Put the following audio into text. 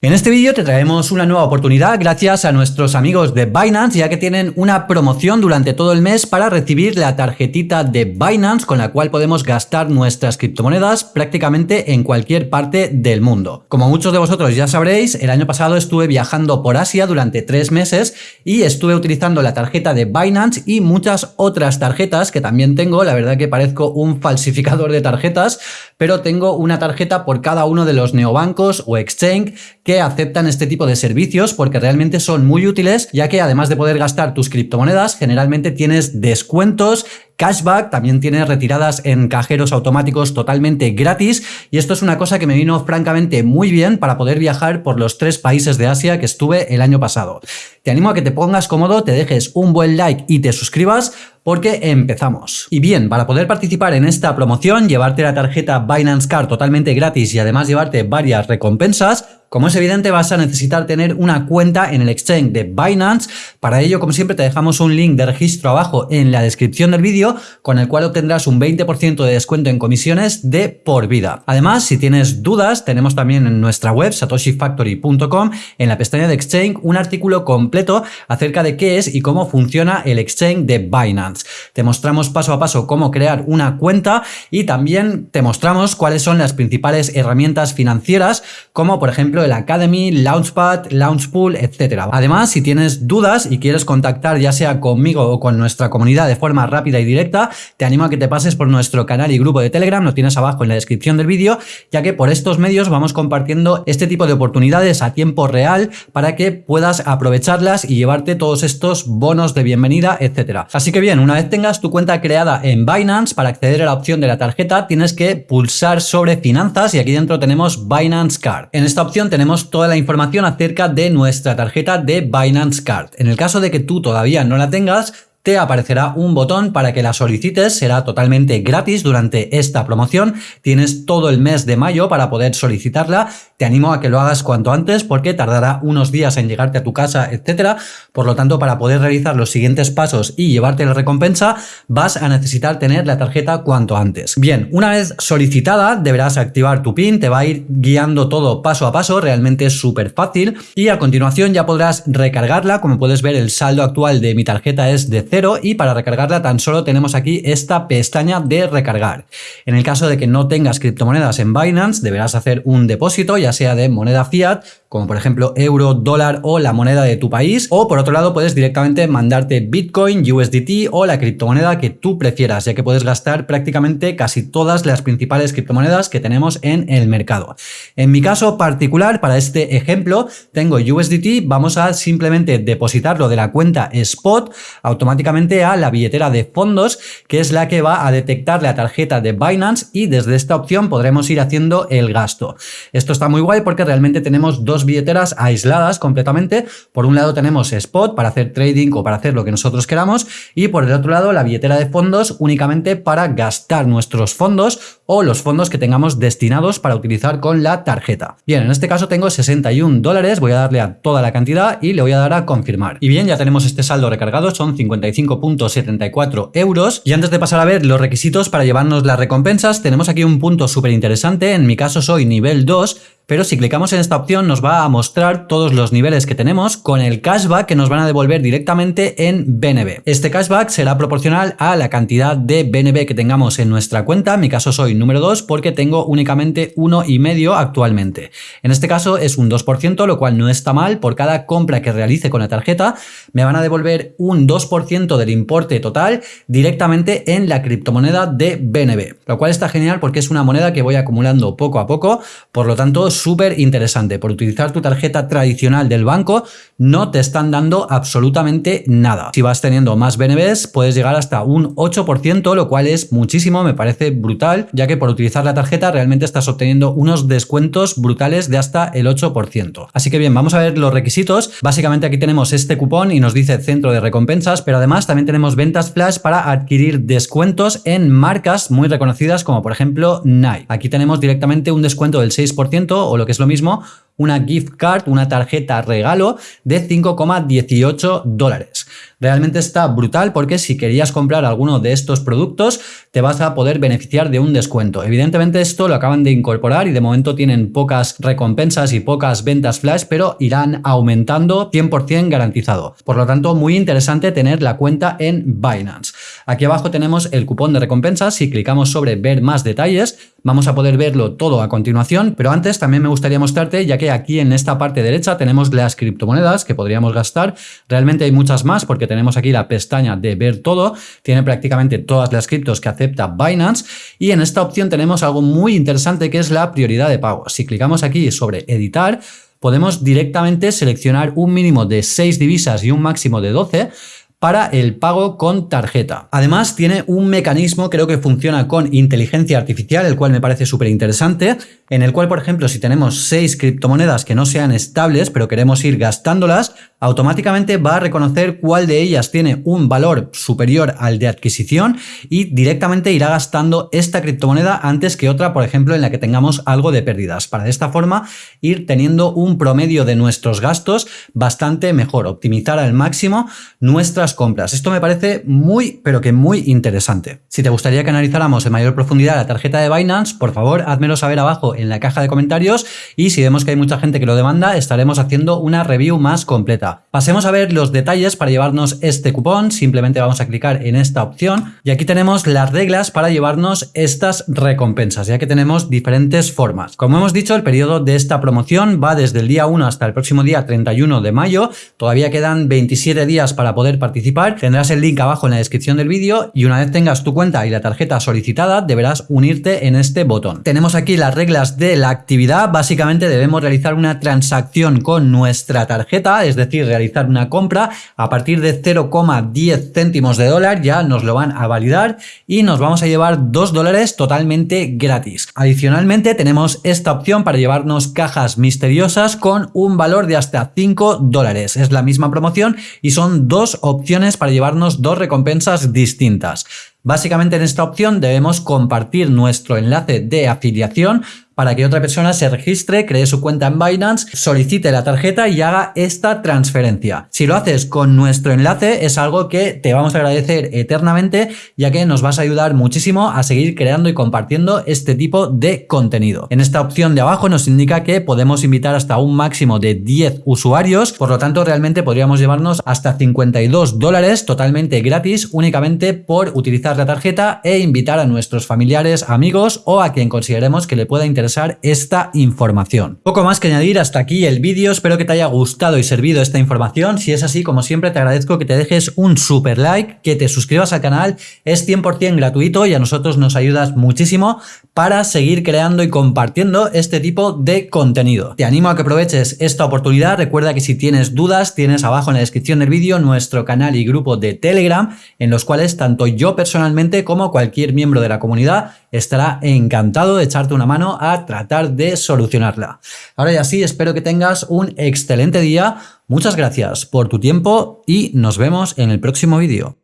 En este vídeo te traemos una nueva oportunidad gracias a nuestros amigos de Binance ya que tienen una promoción durante todo el mes para recibir la tarjetita de Binance con la cual podemos gastar nuestras criptomonedas prácticamente en cualquier parte del mundo. Como muchos de vosotros ya sabréis, el año pasado estuve viajando por Asia durante tres meses y estuve utilizando la tarjeta de Binance y muchas otras tarjetas que también tengo, la verdad que parezco un falsificador de tarjetas, pero tengo una tarjeta por cada uno de los neobancos o exchange que aceptan este tipo de servicios porque realmente son muy útiles ya que además de poder gastar tus criptomonedas generalmente tienes descuentos cashback, también tiene retiradas en cajeros automáticos totalmente gratis y esto es una cosa que me vino francamente muy bien para poder viajar por los tres países de Asia que estuve el año pasado. Te animo a que te pongas cómodo, te dejes un buen like y te suscribas porque empezamos. Y bien, para poder participar en esta promoción, llevarte la tarjeta Binance Card totalmente gratis y además llevarte varias recompensas, como es evidente vas a necesitar tener una cuenta en el exchange de Binance. Para ello, como siempre, te dejamos un link de registro abajo en la descripción del vídeo con el cual obtendrás un 20% de descuento en comisiones de por vida. Además, si tienes dudas, tenemos también en nuestra web satoshifactory.com en la pestaña de exchange un artículo completo acerca de qué es y cómo funciona el exchange de Binance. Te mostramos paso a paso cómo crear una cuenta y también te mostramos cuáles son las principales herramientas financieras como por ejemplo el Academy, Launchpad, Launchpool, etc. Además, si tienes dudas y quieres contactar ya sea conmigo o con nuestra comunidad de forma rápida y directa, te animo a que te pases por nuestro canal y grupo de Telegram, lo tienes abajo en la descripción del vídeo, ya que por estos medios vamos compartiendo este tipo de oportunidades a tiempo real para que puedas aprovecharlas y llevarte todos estos bonos de bienvenida, etc. Así que bien, una vez tengas tu cuenta creada en Binance, para acceder a la opción de la tarjeta tienes que pulsar sobre finanzas y aquí dentro tenemos Binance Card. En esta opción tenemos toda la información acerca de nuestra tarjeta de Binance Card. En el caso de que tú todavía no la tengas, te aparecerá un botón para que la solicites, será totalmente gratis durante esta promoción, tienes todo el mes de mayo para poder solicitarla, te animo a que lo hagas cuanto antes porque tardará unos días en llegarte a tu casa, etcétera, por lo tanto para poder realizar los siguientes pasos y llevarte la recompensa vas a necesitar tener la tarjeta cuanto antes. Bien, una vez solicitada deberás activar tu PIN, te va a ir guiando todo paso a paso, realmente es súper fácil. Y a continuación ya podrás recargarla, como puedes ver el saldo actual de mi tarjeta es de y para recargarla tan solo tenemos aquí esta pestaña de recargar. En el caso de que no tengas criptomonedas en Binance, deberás hacer un depósito, ya sea de moneda fiat como por ejemplo euro, dólar o la moneda de tu país, o por otro lado puedes directamente mandarte Bitcoin, USDT o la criptomoneda que tú prefieras, ya que puedes gastar prácticamente casi todas las principales criptomonedas que tenemos en el mercado. En mi caso particular, para este ejemplo, tengo USDT, vamos a simplemente depositarlo de la cuenta Spot automáticamente a la billetera de fondos, que es la que va a detectar la tarjeta de Binance y desde esta opción podremos ir haciendo el gasto. Esto está muy guay porque realmente tenemos dos billeteras aisladas completamente. Por un lado tenemos Spot para hacer trading o para hacer lo que nosotros queramos y por el otro lado la billetera de fondos únicamente para gastar nuestros fondos o los fondos que tengamos destinados para utilizar con la tarjeta. Bien, en este caso tengo 61 dólares, voy a darle a toda la cantidad y le voy a dar a confirmar. Y bien, ya tenemos este saldo recargado, son 55.74 euros. Y antes de pasar a ver los requisitos para llevarnos las recompensas, tenemos aquí un punto súper interesante, en mi caso soy nivel 2, pero si clicamos en esta opción nos va a mostrar todos los niveles que tenemos con el cashback que nos van a devolver directamente en BNB. Este cashback será proporcional a la cantidad de BNB que tengamos en nuestra cuenta, en mi caso soy número 2 porque tengo únicamente uno y medio actualmente. En este caso es un 2%, lo cual no está mal, por cada compra que realice con la tarjeta me van a devolver un 2% del importe total directamente en la criptomoneda de BNB, lo cual está genial porque es una moneda que voy acumulando poco a poco, por lo tanto súper interesante. Por utilizar tu tarjeta tradicional del banco no te están dando absolutamente nada. Si vas teniendo más BNBs puedes llegar hasta un 8%, lo cual es muchísimo, me parece brutal, ya que por utilizar la tarjeta realmente estás obteniendo unos descuentos brutales de hasta el 8%. Así que bien, vamos a ver los requisitos. Básicamente aquí tenemos este cupón y nos dice centro de recompensas, pero además también tenemos ventas flash para adquirir descuentos en marcas muy reconocidas como por ejemplo Nike. Aquí tenemos directamente un descuento del 6% o lo que es lo mismo, una gift card, una tarjeta regalo de 5,18 dólares. Realmente está brutal porque si querías comprar alguno de estos productos te vas a poder beneficiar de un descuento. Evidentemente esto lo acaban de incorporar y de momento tienen pocas recompensas y pocas ventas flash, pero irán aumentando 100% garantizado. Por lo tanto, muy interesante tener la cuenta en Binance. Aquí abajo tenemos el cupón de recompensas. Si clicamos sobre ver más detalles, vamos a poder verlo todo a continuación, pero antes también me gustaría mostrarte, ya que aquí en esta parte derecha tenemos las criptomonedas que podríamos gastar. Realmente hay muchas más porque tenemos aquí la pestaña de ver todo, tiene prácticamente todas las criptos que acepta Binance. Y en esta opción tenemos algo muy interesante que es la prioridad de pago. Si clicamos aquí sobre editar, podemos directamente seleccionar un mínimo de 6 divisas y un máximo de 12 para el pago con tarjeta. Además tiene un mecanismo, creo que funciona con inteligencia artificial, el cual me parece súper interesante, en el cual, por ejemplo, si tenemos seis criptomonedas que no sean estables, pero queremos ir gastándolas, automáticamente va a reconocer cuál de ellas tiene un valor superior al de adquisición y directamente irá gastando esta criptomoneda antes que otra, por ejemplo, en la que tengamos algo de pérdidas. Para de esta forma ir teniendo un promedio de nuestros gastos bastante mejor, optimizar al máximo nuestras compras. Esto me parece muy, pero que muy interesante. Si te gustaría que analizáramos en mayor profundidad la tarjeta de Binance, por favor, házmelo saber abajo en la caja de comentarios y si vemos que hay mucha gente que lo demanda, estaremos haciendo una review más completa. Pasemos a ver los detalles para llevarnos este cupón, simplemente vamos a clicar en esta opción y aquí tenemos las reglas para llevarnos estas recompensas, ya que tenemos diferentes formas. Como hemos dicho, el periodo de esta promoción va desde el día 1 hasta el próximo día 31 de mayo, todavía quedan 27 días para poder participar, tendrás el link abajo en la descripción del vídeo y una vez tengas tu cuenta y la tarjeta solicitada, deberás unirte en este botón. Tenemos aquí las reglas de la actividad, básicamente debemos realizar una transacción con nuestra tarjeta, es decir, realizar una compra a partir de 0,10 céntimos de dólar, ya nos lo van a validar y nos vamos a llevar 2 dólares totalmente gratis. Adicionalmente tenemos esta opción para llevarnos cajas misteriosas con un valor de hasta 5 dólares. Es la misma promoción y son dos opciones para llevarnos dos recompensas distintas. Básicamente en esta opción debemos compartir nuestro enlace de afiliación para que otra persona se registre, cree su cuenta en Binance, solicite la tarjeta y haga esta transferencia. Si lo haces con nuestro enlace es algo que te vamos a agradecer eternamente ya que nos vas a ayudar muchísimo a seguir creando y compartiendo este tipo de contenido. En esta opción de abajo nos indica que podemos invitar hasta un máximo de 10 usuarios, por lo tanto realmente podríamos llevarnos hasta 52 dólares totalmente gratis únicamente por utilizar la tarjeta e invitar a nuestros familiares, amigos o a quien consideremos que le pueda interesar esta información. Poco más que añadir hasta aquí el vídeo, espero que te haya gustado y servido esta información, si es así como siempre te agradezco que te dejes un super like, que te suscribas al canal, es 100% gratuito y a nosotros nos ayudas muchísimo para seguir creando y compartiendo este tipo de contenido. Te animo a que aproveches esta oportunidad, recuerda que si tienes dudas tienes abajo en la descripción del vídeo nuestro canal y grupo de Telegram en los cuales tanto yo personalmente como cualquier miembro de la comunidad estará encantado de echarte una mano a tratar de solucionarla. Ahora ya sí, espero que tengas un excelente día. Muchas gracias por tu tiempo y nos vemos en el próximo vídeo.